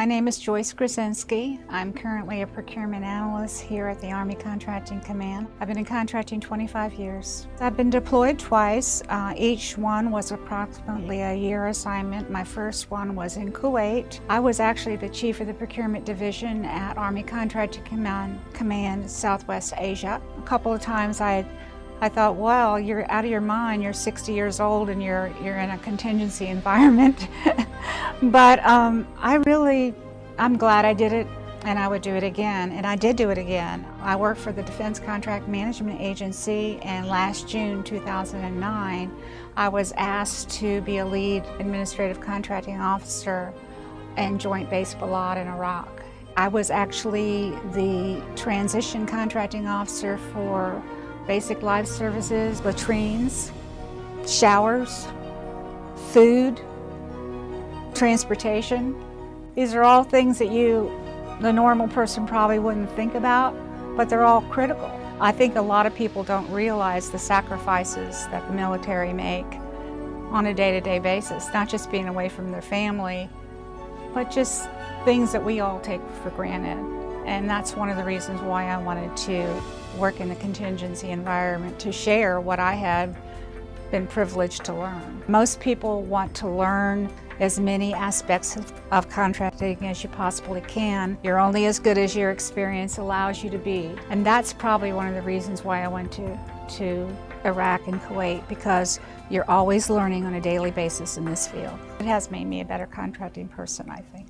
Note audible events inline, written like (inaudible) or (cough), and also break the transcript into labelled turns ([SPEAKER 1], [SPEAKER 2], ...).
[SPEAKER 1] My name is Joyce Grzinski. I'm currently a procurement analyst here at the Army Contracting Command. I've been in contracting 25 years. I've been deployed twice. Uh, each one was approximately a year assignment. My first one was in Kuwait. I was actually the chief of the procurement division at Army Contracting Command, Command Southwest Asia. A couple of times I I thought, well, you're out of your mind. You're 60 years old and you're you're in a contingency (laughs) environment. but um, I really, I'm glad I did it and I would do it again. And I did do it again. I worked for the Defense Contract Management Agency and last June 2009, I was asked to be a lead administrative contracting officer in Joint Base Balad in Iraq. I was actually the transition contracting officer for basic life services, latrines, showers, food, transportation. These are all things that you, the normal person probably wouldn't think about, but they're all critical. I think a lot of people don't realize the sacrifices that the military make on a day-to-day -day basis, not just being away from their family, but just things that we all take for granted. And that's one of the reasons why I wanted to work in the contingency environment, to share what I had been privileged to learn. Most people want to learn as many aspects of, of, contracting as you possibly can. You're only as good as your experience allows you to be. And that's probably one of the reasons why I went to, to Iraq and Kuwait, because you're always learning on a daily basis in this field. It has made me a better contracting person, I think.